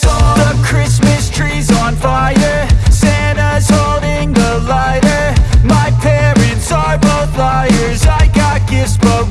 The Christmas tree's on fire. Santa's holding the lighter. My parents are both liars. I got gifts but